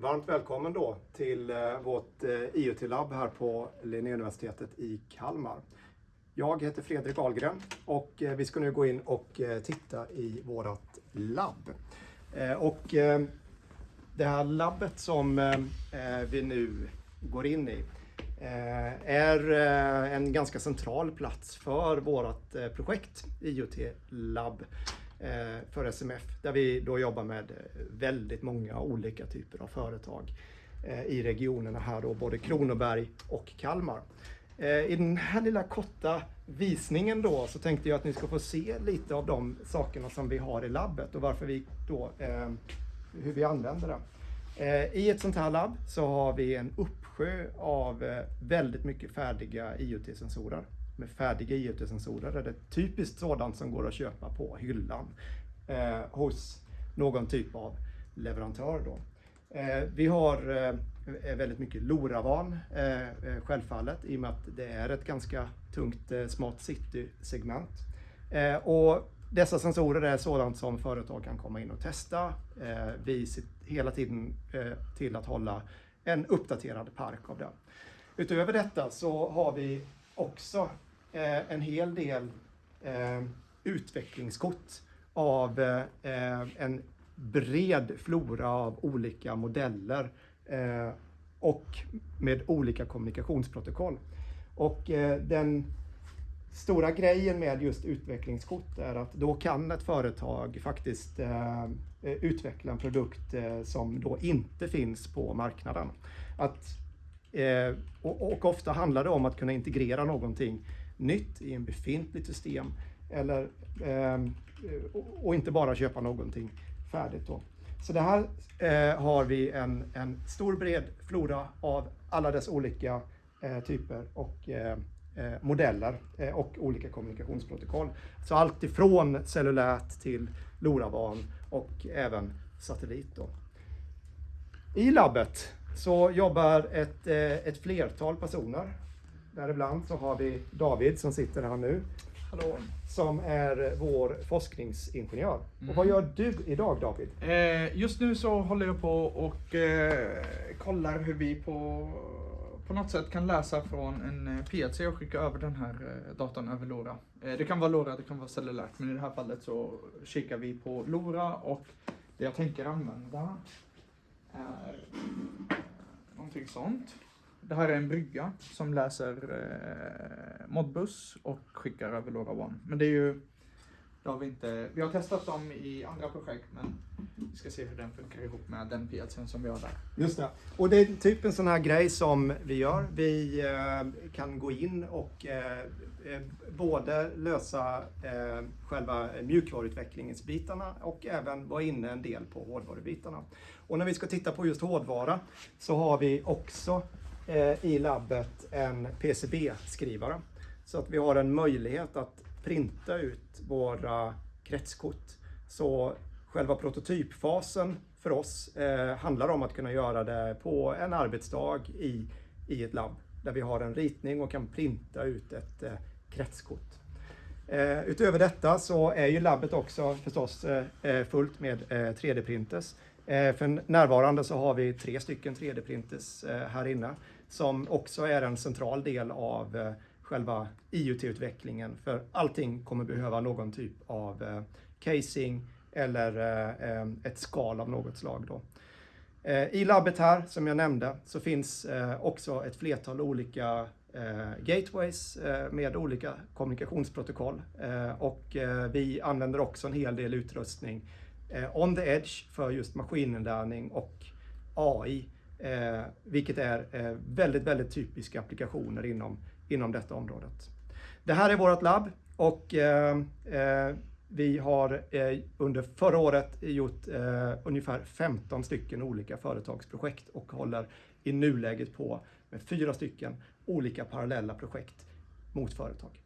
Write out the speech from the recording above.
Varmt välkommen då till eh, vårt eh, IoT-labb här på Linnéuniversitetet i Kalmar. Jag heter Fredrik Ahlgren och eh, vi ska nu gå in och titta i vårt labb. Och det här labbet som vi nu går in i är en ganska central plats för vårt projekt IoT Labb Eh, för SMF där vi då jobbar med eh, väldigt många olika typer av företag eh, i regionerna här då, både Kronoberg och Kalmar. I den här lilla korta visningen då så tänkte jag att ni ska få se lite av de sakerna som vi har i labbet och varför vi då, hur vi använder det. I ett sånt här labb så har vi en uppsjö av väldigt mycket färdiga IoT-sensorer med färdiga IoT-sensorer är det typiskt sådant som går att köpa på hyllan eh, hos någon typ av leverantör. Då. Eh, vi har eh, väldigt mycket LoRaWAN eh, eh, självfallet i och med att det är ett ganska tungt eh, Smart City-segment. Eh, och dessa sensorer är sådant som företag kan komma in och testa. Eh, vi ser hela tiden till att hålla en uppdaterad park av det. Utöver detta så har vi också eh, en hel del eh, utvecklingskort av eh, en bred flora av olika modeller eh, och med olika kommunikationsprotokoll. Och eh, den stora grejen med just utvecklingskort är att då kan ett företag faktiskt eh, eh utveckla en produkt eh, som då inte finns på marknaden. Att, eh, och, och, ofta handlar det om att kunna integrera någonting nytt i en befintligt system eller, ehm, eh, och inte bara köpa någonting färdigt. Då. Så det här eh, har vi en, en stor bred flora av alla dess olika eh, typer och eh, eh modeller eh, och olika kommunikationsprotokoll. Så allt ifrån cellulärt till LoRaWAN och även satellit. Då. I labbet så jobbar ett, eh, ett flertal personer Däribland så har vi David som sitter här nu. Hallå. Som är vår forskningsingenjör. Mm. Och vad gör du idag David? Eh, just nu så håller jag på och eh, kollar hur vi på, på något sätt kan läsa från en eh, PLC och skicka över den här eh, datorn över LoRa. Eh, det kan vara LoRa, det kan vara cellulärt, men i det här fallet så kikar vi på LoRa och det jag tänker använda är någonting sånt. Det här är en brygga som läser eh, Modbus och skickar över LoRaWAN. Men det är ju, det har vi inte, vi har testat dem i andra projekt men vi ska se hur den funkar ihop med den PLCn som vi har där. Just det. Och det är typ en sån här grej som vi gör. Vi eh, kan gå in och eh, eh, både lösa eh, själva mjukvaruutvecklingsbitarna och även vara inne en del på hårdvarubitarna. Och när vi ska titta på just hårdvara så har vi också Eh, i labbet en PCB-skrivare. Så att vi har en möjlighet att printa ut våra kretskort. Så själva prototypfasen för oss eh, handlar om att kunna göra det på en arbetsdag i, i ett labb där vi har en ritning och kan printa ut ett eh, kretskort. Eh, utöver detta så är ju labbet också förstås eh, eh, fullt med 3D-printers. För närvarande så har vi tre stycken 3D-printers här inne som också är en central del av eh, själva IoT-utvecklingen. För allting kommer behöva någon typ av eh, casing eller eh, ett skal av något slag. Då. I labbet här, som jag nämnde, så finns också ett flertal olika gateways med olika kommunikationsprotokoll. Och vi använder också en hel del utrustning on the edge för just maskininlärning och AI Eh, vilket är eh, väldigt, väldigt typiska applikationer inom, inom detta området. Det här är vårt labb och eh, eh vi har eh, under förra året gjort eh, ungefär 15 stycken olika företagsprojekt och håller i nuläget på med fyra stycken olika parallella projekt mot företag.